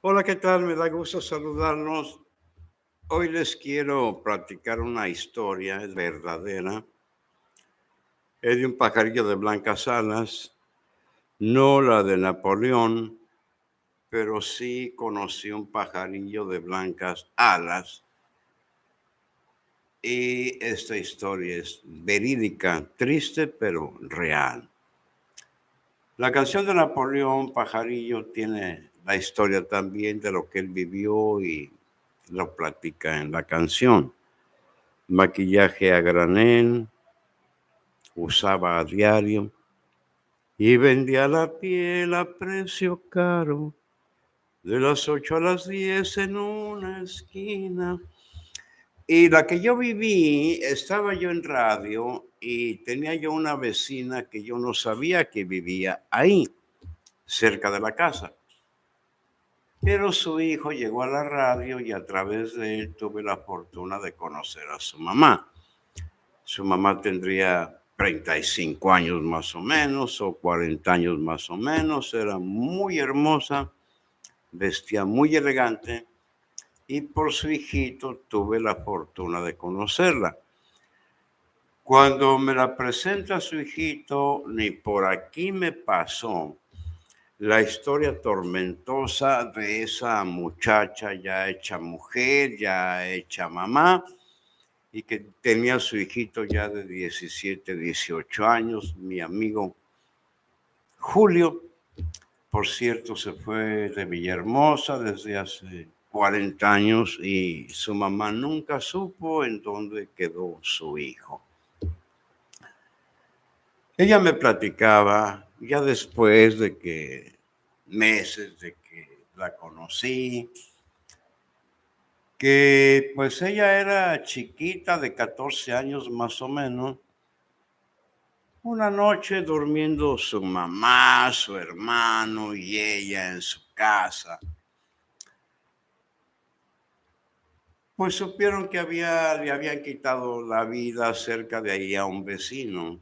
Hola, ¿qué tal? Me da gusto saludarlos. Hoy les quiero platicar una historia, verdadera. Es de un pajarillo de blancas alas, no la de Napoleón, pero sí conocí un pajarillo de blancas alas. Y esta historia es verídica, triste, pero real. La canción de Napoleón Pajarillo tiene la historia también de lo que él vivió y lo platica en la canción. Maquillaje a granel, usaba a diario y vendía la piel a precio caro. De las ocho a las diez en una esquina. Y la que yo viví, estaba yo en radio y tenía yo una vecina que yo no sabía que vivía ahí, cerca de la casa. Pero su hijo llegó a la radio y a través de él tuve la fortuna de conocer a su mamá. Su mamá tendría 35 años más o menos o 40 años más o menos. Era muy hermosa, vestía muy elegante y por su hijito tuve la fortuna de conocerla. Cuando me la presenta su hijito, ni por aquí me pasó la historia tormentosa de esa muchacha ya hecha mujer, ya hecha mamá, y que tenía su hijito ya de 17, 18 años, mi amigo Julio, por cierto, se fue de Villahermosa desde hace 40 años y su mamá nunca supo en dónde quedó su hijo. Ella me platicaba ya después de que meses de que la conocí, que pues ella era chiquita de 14 años más o menos. Una noche durmiendo su mamá, su hermano y ella en su casa. Pues supieron que había, le habían quitado la vida cerca de ahí a un vecino.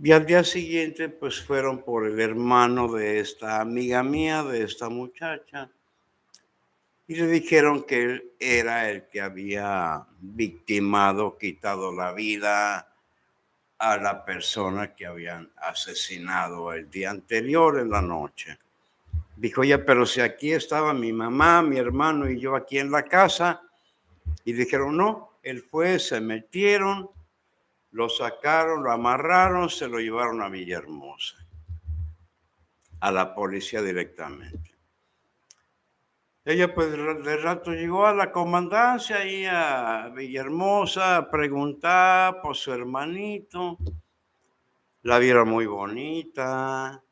Y al día siguiente, pues fueron por el hermano de esta amiga mía, de esta muchacha, y le dijeron que él era el que había victimado, quitado la vida a la persona que habían asesinado el día anterior en la noche. Dijo, ya, pero si aquí estaba mi mamá, mi hermano y yo aquí en la casa, y dijeron, no, él fue, se metieron, lo sacaron, lo amarraron, se lo llevaron a Villahermosa, a la policía directamente. Ella pues de rato llegó a la comandancia y a Villahermosa a preguntar por su hermanito. La vieron muy bonita,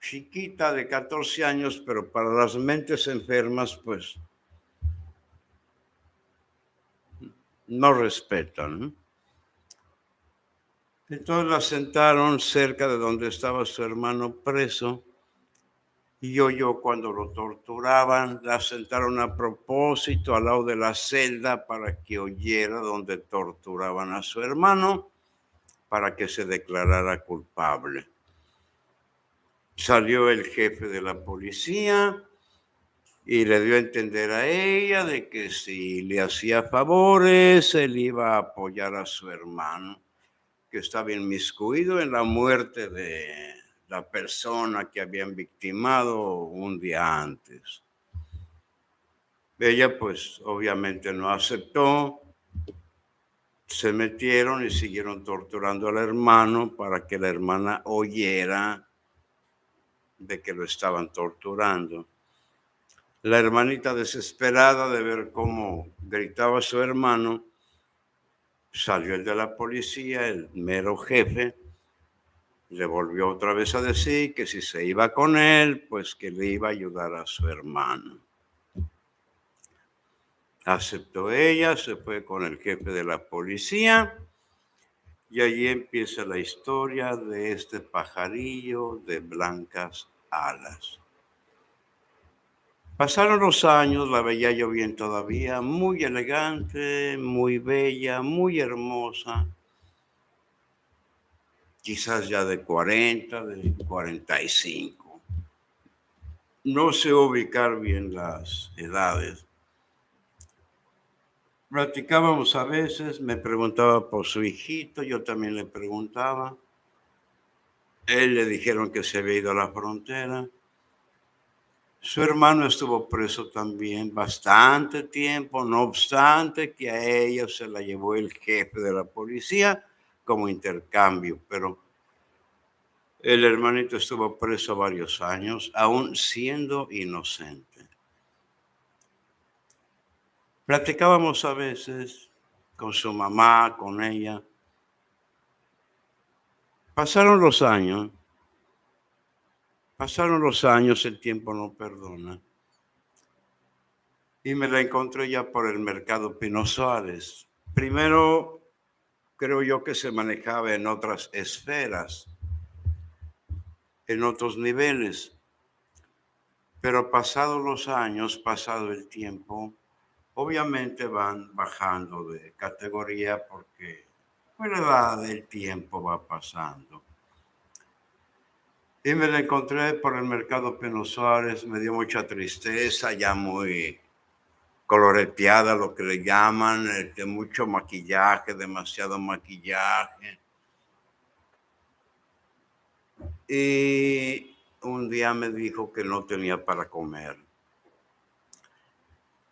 chiquita de 14 años, pero para las mentes enfermas, pues no respetan. Entonces la sentaron cerca de donde estaba su hermano preso y yo cuando lo torturaban, la sentaron a propósito al lado de la celda para que oyera donde torturaban a su hermano para que se declarara culpable. Salió el jefe de la policía y le dio a entender a ella de que si le hacía favores, él iba a apoyar a su hermano, que estaba inmiscuido en la muerte de la persona que habían victimado un día antes. Ella pues obviamente no aceptó, se metieron y siguieron torturando al hermano para que la hermana oyera de que lo estaban torturando. La hermanita desesperada de ver cómo gritaba su hermano, salió el de la policía, el mero jefe, le volvió otra vez a decir que si se iba con él, pues que le iba a ayudar a su hermano. Aceptó ella, se fue con el jefe de la policía y allí empieza la historia de este pajarillo de blancas alas. Pasaron los años, la veía yo bien todavía, muy elegante, muy bella, muy hermosa. quizás ya de 40, de 45. No sé ubicar bien las edades. Platicábamos a veces, me preguntaba por su hijito, yo también le preguntaba. Él le dijeron que se había ido a la frontera. Su hermano estuvo preso también bastante tiempo, no obstante que a ella se la llevó el jefe de la policía como intercambio, pero el hermanito estuvo preso varios años, aún siendo inocente. Platicábamos a veces con su mamá, con ella. Pasaron los años Pasaron los años, el tiempo no perdona. Y me la encontré ya por el mercado Pino Suárez. Primero, creo yo que se manejaba en otras esferas, en otros niveles. Pero pasados los años, pasado el tiempo, obviamente van bajando de categoría porque la edad del tiempo va pasando. Y me la encontré por el mercado Pino Suárez, me dio mucha tristeza, ya muy coloreteada, lo que le llaman, de este, mucho maquillaje, demasiado maquillaje. Y un día me dijo que no tenía para comer.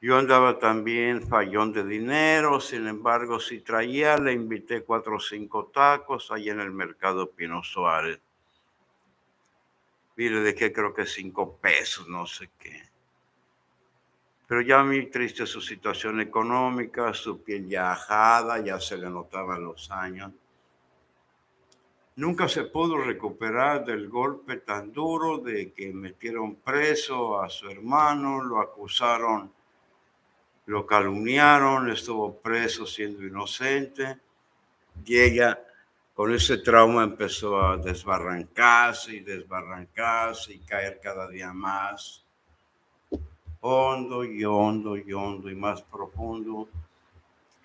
Yo andaba también fallón de dinero, sin embargo, si traía, le invité cuatro o cinco tacos ahí en el mercado Pino Suárez y le dejé creo que cinco pesos, no sé qué. Pero ya muy triste su situación económica, su piel ya ajada, ya se le notaban los años. Nunca se pudo recuperar del golpe tan duro de que metieron preso a su hermano, lo acusaron, lo calumniaron, estuvo preso siendo inocente y ella con ese trauma empezó a desbarrancarse y desbarrancarse y caer cada día más hondo y hondo y hondo y más profundo.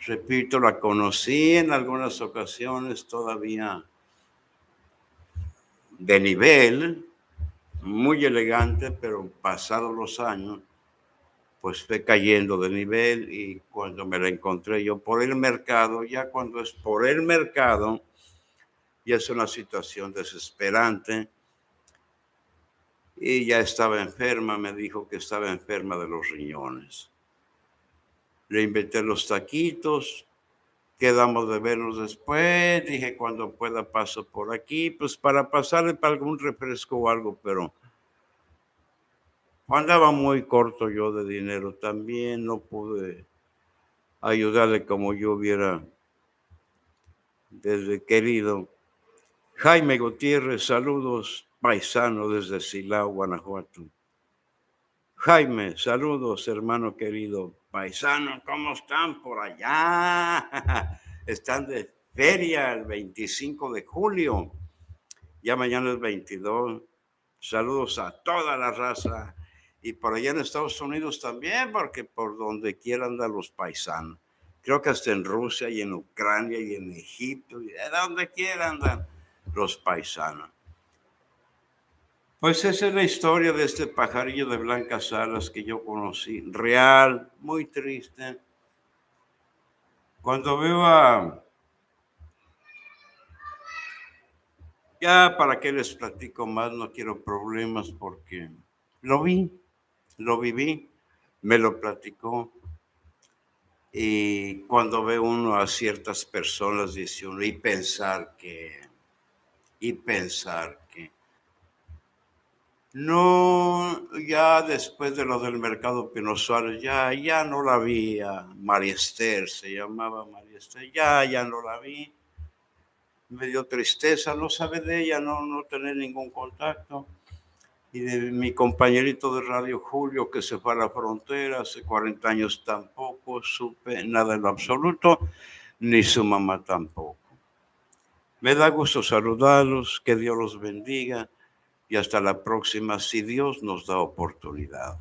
Repito, la conocí en algunas ocasiones todavía de nivel, muy elegante, pero pasados los años, pues fue cayendo de nivel y cuando me la encontré yo por el mercado, ya cuando es por el mercado, y es una situación desesperante. Y ya estaba enferma, me dijo que estaba enferma de los riñones. Le inventé los taquitos, quedamos de vernos después, dije cuando pueda paso por aquí, pues para pasarle para algún refresco o algo, pero andaba muy corto yo de dinero también, no pude ayudarle como yo hubiera desde querido. Jaime Gutiérrez, saludos, paisano desde Silao, Guanajuato. Jaime, saludos, hermano querido. Paisano, ¿cómo están por allá? Están de feria el 25 de julio. Ya mañana es 22. Saludos a toda la raza. Y por allá en Estados Unidos también, porque por donde quieran andar los paisanos. Creo que hasta en Rusia y en Ucrania y en Egipto y de donde quieran andar los paisanos. Pues esa es la historia de este pajarillo de blancas alas que yo conocí, real, muy triste. Cuando veo a... Ya para qué les platico más, no quiero problemas porque lo vi, lo viví, me lo platicó. Y cuando ve uno a ciertas personas, dice uno, y pensar que y pensar que no, ya después de lo del mercado Pino Suárez, ya, ya no la vi a María Esther, se llamaba María Esther, ya, ya no la vi. Me dio tristeza no saber de ella, no, no tener ningún contacto. Y de mi compañerito de Radio Julio que se fue a la frontera hace 40 años tampoco supe nada en lo absoluto, ni su mamá tampoco. Me da gusto saludarlos, que Dios los bendiga y hasta la próxima si Dios nos da oportunidad.